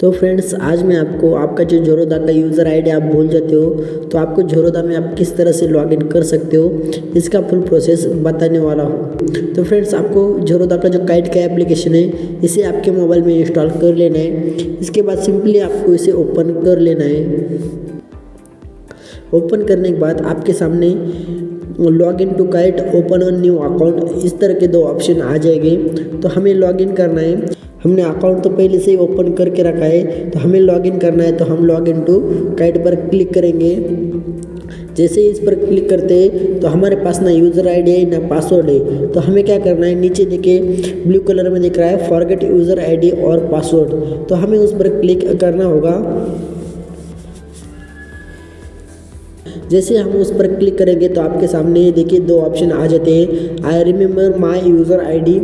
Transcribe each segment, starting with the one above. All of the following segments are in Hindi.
तो फ्रेंड्स आज मैं आपको, आपका जो जोरोदा का यूज़र आईडी आप भूल जाते हो तो आपको जोरोदा में आप किस तरह से लॉगिन कर सकते हो, इसका फुल प्रोसेस बताने वाला हूँ। तो फ्रेंड्स आपको जोरोदा का जो काइट का एप्लीकेशन है, इसे आपके मोबाइल में इंस्टॉल कर लेना है। इसके बाद सिंपली आपको इसे ओपन कर लेना है। ओपन करने के बाद आपके सामने log in to Kite open on new account इस तरह के दो ऑप्शन आ जाएँगे। तो हमें लॉग इन करना है। हमने अकाउंट तो पहले से ही ओपन करके रखा है तो हमें लॉगिन करना है तो हम लॉग इन टू काइट पर क्लिक करेंगे। जैसे ही इस पर क्लिक करते हैं तो हमारे पास ना यूज़र आईडी है, ना पासवर्ड है तो हमें क्या करना है, नीचे देखिए ब्लू कलर में दिख रहा है फॉरगेट यूज़र आईडी और पासवर्ड तो हमें उस पर क्लिक करना होगा। जैसे हम उस पर क्लिक करेंगे तो आपके सामने ये देखिए दो ऑप्शन आ जाते हैं। I remember my user I D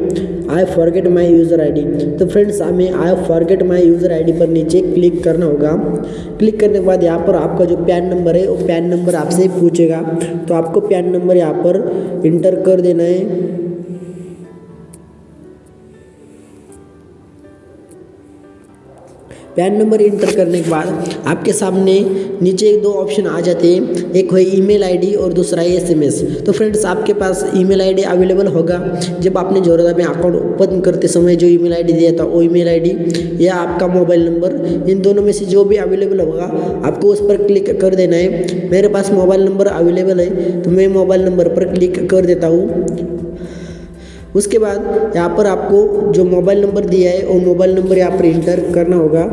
I forget my user I D तो फ्रेंड्स, हमें I forget my user I D पर नीचे क्लिक करना होगा। क्लिक करने के बाद यहाँ पर आपका जो पैन नंबर है, वो पैन नंबर आपसे पूछेगा। तो आपको पैन नंबर यहाँ पर इंटर कर देना है। पैन नंबर इंटर करने के बाद आपके सामने नीचे दो ऑप्शन आ जाते हैं। एक है ईमेल आईडी और दूसरा है एसएमएस। तो फ्रेंड्स, आपके पास ईमेल आईडी अवेलेबल होगा। जब आपने जोरदा में अकाउंट ओपन करते समय जो ईमेल आईडी दिया था, वो ईमेल आईडी या आपका मोबाइल नंबर, इन दोनों में से जो भी अवेलेबल होगा, आपको उस पर क्लिक कर देना है। मेरे पास मोबाइल नंबर अवेलेबल है तो मैं मोबाइल नंबर पर क्लिक कर देता हूँ। उसके बाद यहाँ पर आपको जो मोबाइल नंबर दिया है, वो मोबाइल नंबर यहाँ पर इंटर करना होगा।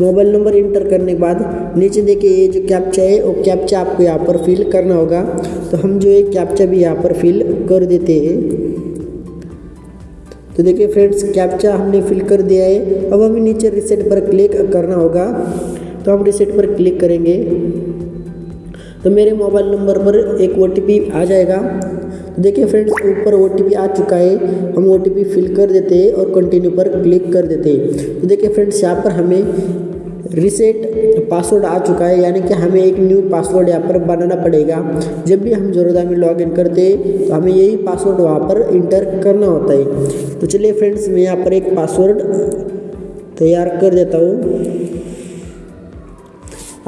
मोबाइल नंबर इंटर करने के बाद नीचे देखिए ये जो कैप्चा है, वो कैप्चा आपको यहाँ पर फिल करना होगा। तो हम जो है कैप्चा भी यहाँ पर फिल कर देते हैं। तो देखिए फ्रेंड्स कैप्चा हमने फिल कर दिया है। अब हमें नीचे रिसेट पर क्लिक करना होगा। तो हम रिसेट पर क्लिक करेंगे। तो मेरे मोबाइल नंबर पर एक ओटीपी आ जाएगा। देखिए फ्रेंड्स ऊपर ओटीपी आ चुका है। हम ओटीपी फिल कर देते हैं और कंटिन्यू पर क्लिक कर देते हैं। तो देखिए फ्रेंड्स यहाँ पर हमें रिसेट पासवर्ड आ चुका है। यानी कि हमें एक न्यू पासवर्ड यहाँ पर बनाना पड़ेगा। जब भी हम जोरदा में लॉग इन करते हैं तो हमें यही पासवर्ड वहाँ पर इंटर करना होता है। तो चलिए फ्रेंड्स मैं यहाँ पर एक पासवर्ड तैयार कर देता हूँ।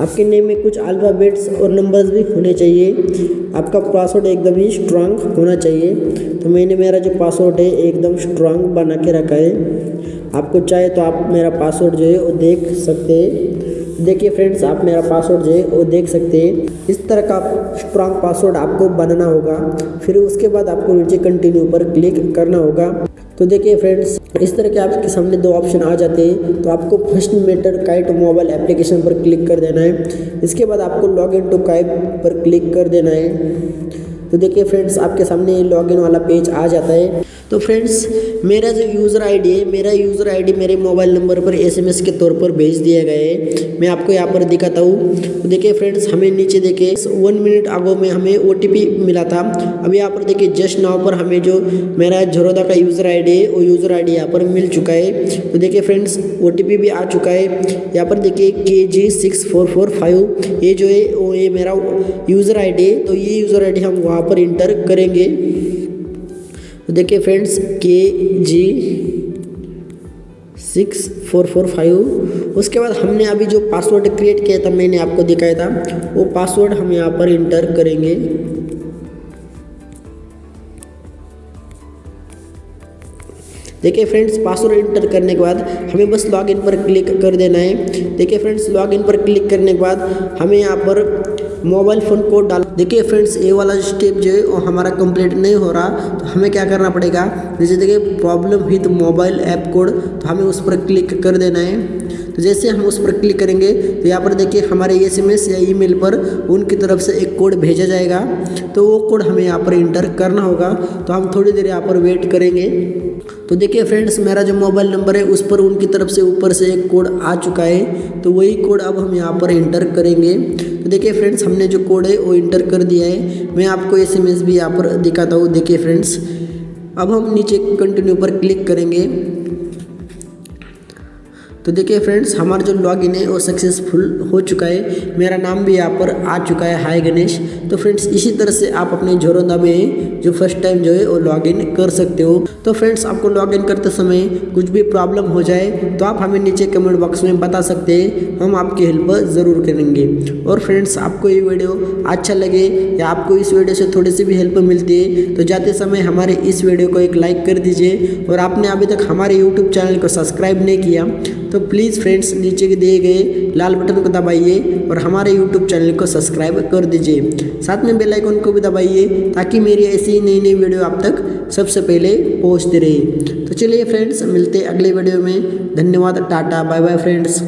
आपके नेम में कुछ अल्फ़ाबेट्स और नंबर्स भी होने चाहिए। आपका पासवर्ड एकदम ही स्ट्रांग होना चाहिए। तो मैंने मेरा जो पासवर्ड है, एकदम स्ट्रांग बना के रखा है। आपको चाहे तो आप मेरा पासवर्ड जो है, वो देख सकते हैं। देखिए फ्रेंड्स आप मेरा पासवर्ड जो है, वो देख सकते हैं। इस तरह का स्ट्रांग पासवर्ड आपको बनाना होगा। फिर उसके बाद आपको नीचे कंटिन्यू पर क्लिक करना होगा। तो देखिए फ्रेंड्स इस तरह के आपके सामने दो ऑप्शन आ जाते हैं। तो आपको first matter Kite mobile application पर क्लिक कर देना है। इसके बाद आपको लॉग इन टू काइट पर क्लिक कर देना है। तो देखिए फ्रेंड्स आपके सामने लॉग इन वाला पेज आ जाता है। तो फ्रेंड्स मेरा जो यूज़र आईडी है, मेरा यूज़र आईडी मेरे मोबाइल नंबर पर एसएमएस के तौर पर भेज दिया गया है। मैं आपको यहाँ पर दिखाता हूँ। तो देखिए फ्रेंड्स हमें नीचे देखिए वन मिनट आगो में हमें ओटीपी मिला था। अब यहाँ पर देखिए जस्ट नाव पर हमें जो मेरा झरोदा का यूज़र आईडी है, वो यूज़र आई यहाँ पर मिल चुका है। तो देखिए फ्रेंड्स ओटीपी भी आ चुका है। यहाँ पर देखिए K G six four four five ये जो है, वो ये मेरा यूज़र आई है। तो ये यूज़र आईडी हम वहाँ पर इंटर करेंगे। तो देखिए friends, K G six, four four, five. उसके बाद हमने अभी जो पासवर्ड क्रिएट किया था, मैंने आपको दिखाया था, वो पासवर्ड हम यहाँ पर इंटर करेंगे। देखिए फ्रेंड्स पासवर्ड इंटर करने के बाद हमें बस लॉगिन पर क्लिक कर देना है। देखिए फ्रेंड्स लॉगिन पर क्लिक करने के बाद हमें यहाँ पर मोबाइल फ़ोन कोड डाल। देखिए फ्रेंड्स, ये वाला स्टेप जो है, वो हमारा कंप्लीट नहीं हो रहा। तो हमें क्या करना पड़ेगा? जैसे देखिए problem with mobile app code तो हमें उस पर क्लिक कर देना है। तो जैसे हम उस पर क्लिक करेंगे तो यहाँ पर देखिए, हमारे एस एम एस या ईमेल पर उनकी तरफ़ से एक कोड भेजा जाएगा। तो वो कोड हमें यहाँ पर इंटर करना होगा। तो हम थोड़ी देर यहाँ पर वेट करेंगे। तो देखिए फ्रेंड्स, मेरा जो मोबाइल नंबर है, उस पर उनकी तरफ़ से ऊपर से एक कोड आ चुका है। तो वही कोड अब हम यहाँ पर इंटर करेंगे। देखिए फ्रेंड्स हमने जो कोड है, वो इंटर कर दिया है। मैं आपको एस एम एस भी यहाँ पर दिखाता हूँ। देखिए फ्रेंड्स अब हम नीचे कंटिन्यू पर क्लिक करेंगे। तो देखिए फ्रेंड्स हमारा जो लॉगिन है वो सक्सेसफुल हो चुका है। मेरा नाम भी यहाँ पर आ चुका है। हाय गणेश। तो फ्रेंड्स इसी तरह से आप अपने जोरोदा में जो फ़र्स्ट टाइम जो है वो लॉगिन कर सकते हो। तो फ्रेंड्स आपको लॉगिन करते समय कुछ भी प्रॉब्लम हो जाए तो आप हमें नीचे कमेंट बॉक्स में बता सकते हैं। हम आपकी हेल्प ज़रूर करेंगे। और फ्रेंड्स आपको ये वीडियो अच्छा लगे या आपको इस वीडियो से थोड़ी सी भी हेल्प मिलती है तो जाते समय हमारे इस वीडियो को एक लाइक कर दीजिए। और आपने अभी तक हमारे यूट्यूब चैनल को सब्सक्राइब नहीं किया तो प्लीज़ फ्रेंड्स नीचे के दिए गए लाल बटन को दबाइए और हमारे यूट्यूब चैनल को सब्सक्राइब कर दीजिए। साथ में बेल आइकन को भी दबाइए ताकि मेरी ऐसी नई नई वीडियो आप तक सबसे पहले पहुँचती रहे। तो चलिए फ्रेंड्स मिलते अगले वीडियो में। धन्यवाद, टाटा बाय बाय फ्रेंड्स